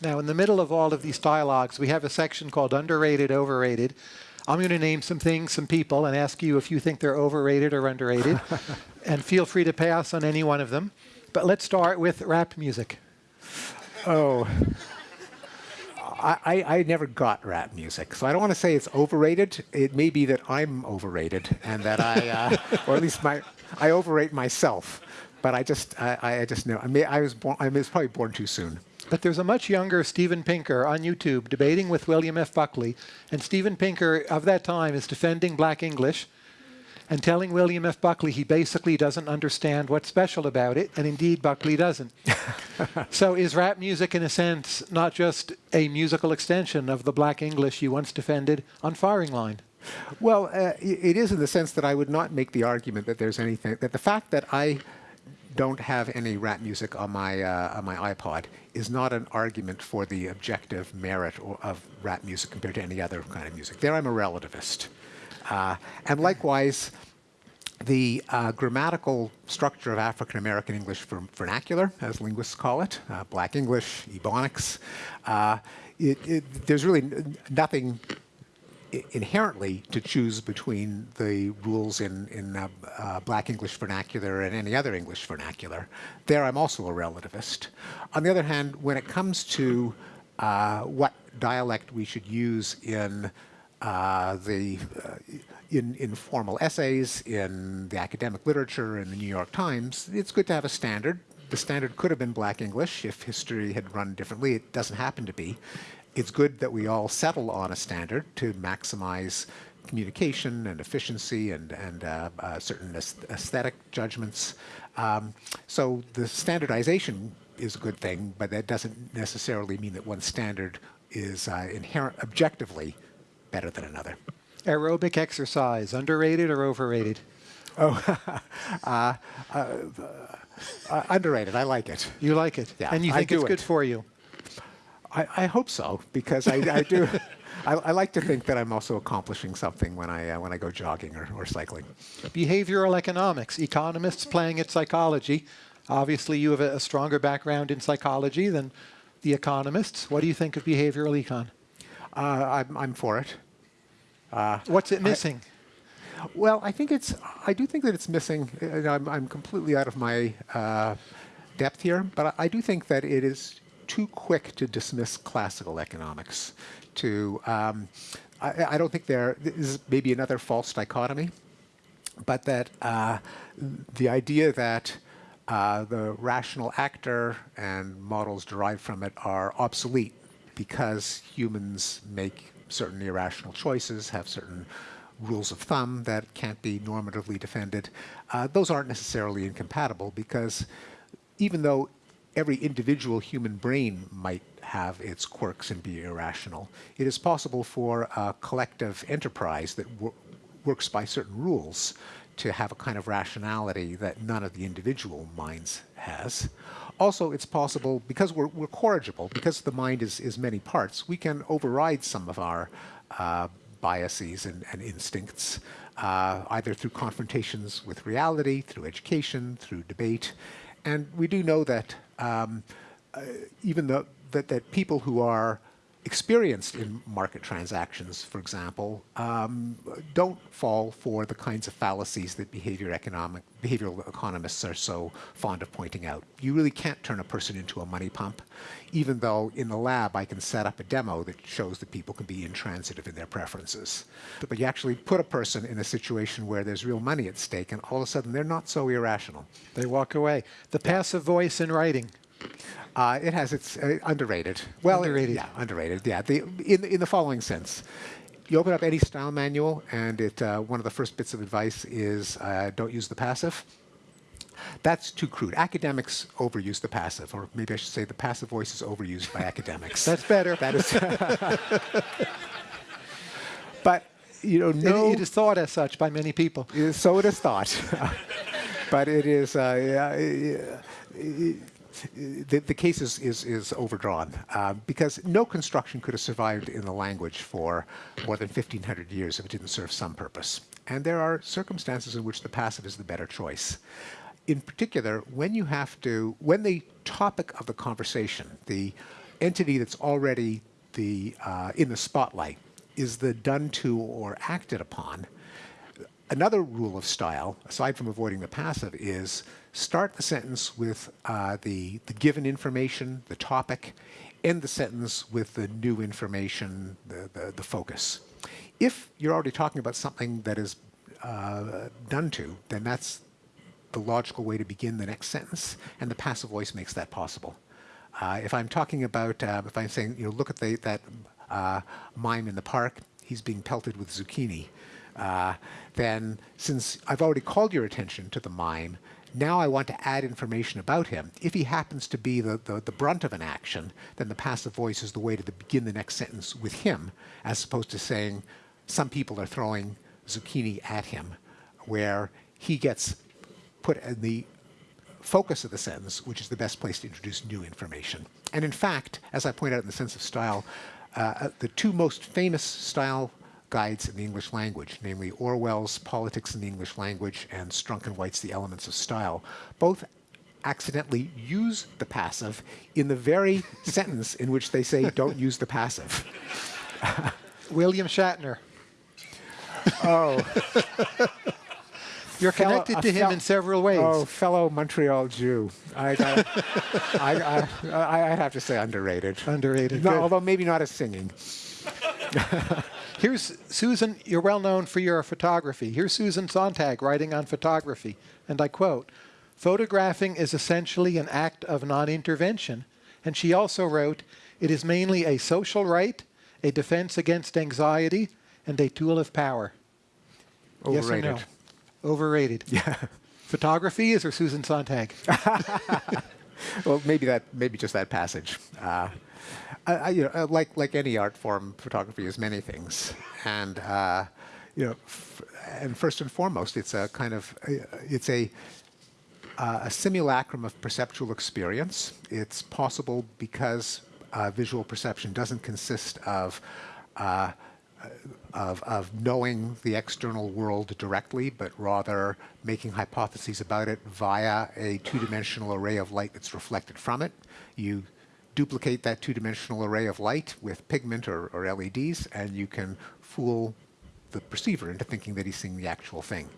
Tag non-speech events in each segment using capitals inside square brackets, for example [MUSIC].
Now, in the middle of all of these dialogues, we have a section called underrated, overrated. I'm going to name some things, some people, and ask you if you think they're overrated or underrated. [LAUGHS] and feel free to pass on any one of them. But let's start with rap music. Oh. I, I, never got rap music, so I don't want to say it's overrated. It may be that I'm overrated, and that I, uh, or at least my, I overrate myself. But I just, I, I just know. I, may, I was born. I was probably born too soon. But there's a much younger Steven Pinker on YouTube debating with William F. Buckley, and Steven Pinker of that time is defending black English and telling William F. Buckley he basically doesn't understand what's special about it, and indeed Buckley doesn't. [LAUGHS] so is rap music, in a sense, not just a musical extension of the black English you once defended on firing line? Well, uh, it is in the sense that I would not make the argument that there's anything, that the fact that I don't have any rap music on my, uh, on my iPod is not an argument for the objective merit of rap music compared to any other kind of music. There I'm a relativist. Uh, and likewise, the uh, grammatical structure of African American English vernacular, as linguists call it, uh, Black English, Ebonics, uh, it, it, there's really nothing inherently to choose between the rules in, in uh, uh, Black English vernacular and any other English vernacular. There I'm also a relativist. On the other hand, when it comes to uh, what dialect we should use in uh, the uh, in, in formal essays, in the academic literature, in the New York Times, it's good to have a standard. The standard could have been Black English if history had run differently. It doesn't happen to be. It's good that we all settle on a standard to maximize communication and efficiency and, and uh, uh, certain aesthetic judgments. Um, so the standardization is a good thing, but that doesn't necessarily mean that one standard is uh, inherent objectively better than another. Aerobic exercise, underrated or overrated? [LAUGHS] Oh, [LAUGHS] uh, uh, uh, underrated. I like it. You like it? Yeah. And you think it's it. good for you? I, I hope so, because I, I do. [LAUGHS] I, I, like to think that I'm also accomplishing something when I uh, when I go jogging or, or cycling. Behavioral economics, economists playing at psychology. Obviously, you have a, a stronger background in psychology than the economists. What do you think of behavioral econ? Uh, I'm, I'm for it. Uh, What's it missing? I, well, I think it's, I do think that it's missing. I'm, I'm completely out of my uh, depth here, but I, I, do think that it is too quick to dismiss classical economics. To, um, I, I, don't think there is maybe another false dichotomy, but that uh, the idea that uh, the rational actor and models derived from it are obsolete because humans make certain irrational choices, have certain rules of thumb that can't be normatively defended. Uh, those aren't necessarily incompatible because even though every individual human brain might have its quirks and be irrational, it is possible for a collective enterprise that works by certain rules to have a kind of rationality that none of the individual minds has. Also, it's possible, because we're, we're corrigible, because the mind is, is many parts, we can override some of our uh, biases and, and instincts, uh, either through confrontations with reality, through education, through debate. And we do know that um, uh, even though that, that people who are experienced in market transactions, for example, um, don't fall for the kinds of fallacies that behavior economic, behavioral economists are so fond of pointing out. You really can't turn a person into a money pump, even though in the lab I can set up a demo that shows that people can be intransitive in their preferences. But you actually put a person in a situation where there's real money at stake, and all of a sudden they're not so irrational. They walk away. The passive voice in writing. Uh, it has its uh, underrated. Well, underrated. yeah, underrated. Yeah, the, in in the following sense, you open up any style manual, and it uh, one of the first bits of advice is uh, don't use the passive. That's too crude. Academics overuse the passive, or maybe I should say the passive voice is overused by academics. That's better. That is. [LAUGHS] but you know, no. It, it is thought as such by many people. So it is thought. [LAUGHS] but it is. Uh, yeah, the, the case is, is, is overdrawn uh, because no construction could have survived in the language for more than 1,500 years if it didn't serve some purpose. And there are circumstances in which the passive is the better choice. In particular, when you have to, when the topic of the conversation, the entity that's already the, uh, in the spotlight is the done to or acted upon, another rule of style, aside from avoiding the passive, is start the sentence with uh, the, the given information, the topic, end the sentence with the new information, the, the, the focus. If you're already talking about something that is uh, done to, then that's the logical way to begin the next sentence, and the passive voice makes that possible. Uh, if I'm talking about, uh, if I'm saying, you know, look at the, that uh, mime in the park, he's being pelted with zucchini, uh, then since I've already called your attention to the mime, now I want to add information about him. If he happens to be the, the, the brunt of an action, then the passive voice is the way to begin the next sentence with him, as opposed to saying some people are throwing zucchini at him, where he gets put in the focus of the sentence, which is the best place to introduce new information. And in fact, as I point out in the sense of style, uh, the two most famous style guides in the English language, namely Orwell's Politics in the English Language and Strunk and White's The Elements of Style, both accidentally use the passive in the very [LAUGHS] sentence in which they say don't use the passive. [LAUGHS] William Shatner. Oh. You're Fellow- connected to him in several ways. Oh, fellow Montreal Jew. I, [LAUGHS] I, I, I, I'd have to say underrated. Underrated. No, although maybe not as singing. Here's Susan, you're well known for your photography. Here's Susan Sontag writing on photography, and I quote, photographing is essentially an act of non-intervention. And she also wrote, it is mainly a social rite, a defense against anxiety, and a tool of power. Yes or Overrated. no? Overrated. [LAUGHS] Yeah. Photography is or Susan Sontag? [LAUGHS] well, maybe that, maybe just that passage. Uh, I, I, you know, uh, like like any art form, photography is many things, [LAUGHS] and uh, you know, and first and foremost, it's a kind of uh, it's a uh, a simulacrum of perceptual experience. It's possible because uh, visual perception doesn't consist of uh, of, of knowing the external world directly, but rather making hypotheses about it via a two-dimensional array of light that's reflected from it. You duplicate that two-dimensional array of light with pigment or, or LEDs, and you can fool the perceiver into thinking that he's seeing the actual thing.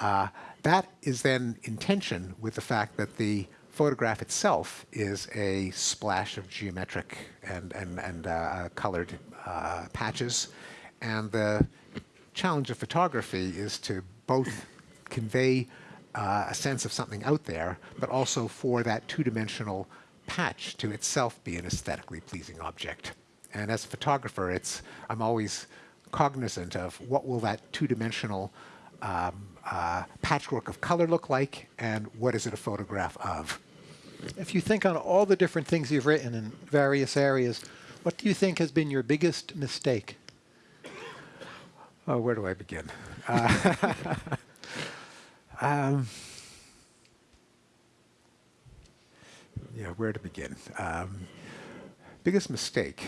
Uh, that is then in tension with the fact that the photograph itself is a splash of geometric and, and, and uh, colored uh, patches. And the challenge of photography is to both convey uh, a sense of something out there, but also for that two-dimensional patch to itself be an aesthetically pleasing object. And as a photographer, it's I'm always cognizant of what will that two-dimensional um, uh, patchwork of color look like, and what is it a photograph of? If you think on all the different things you've written in various areas, what do you think has been your biggest mistake? Oh, where do I begin? Uh, [LAUGHS] um, yeah, where to begin? Um, biggest mistake.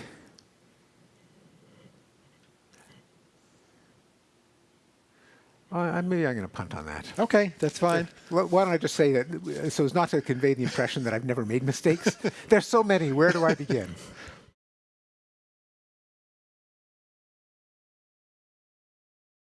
Uh, maybe I'm going to punt on that. Okay, that's fine. Wh- Why don't I just say that, so as not to convey the impression that I've never made mistakes? [LAUGHS] There's so many. Where do I begin?